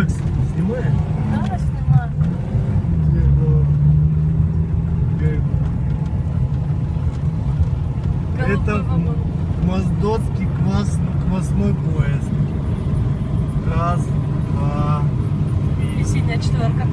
так Снимаешь? Да, снимаю. Это Моздоцкий квас, квасной поезд. Раз, два, три. И синяя четверка.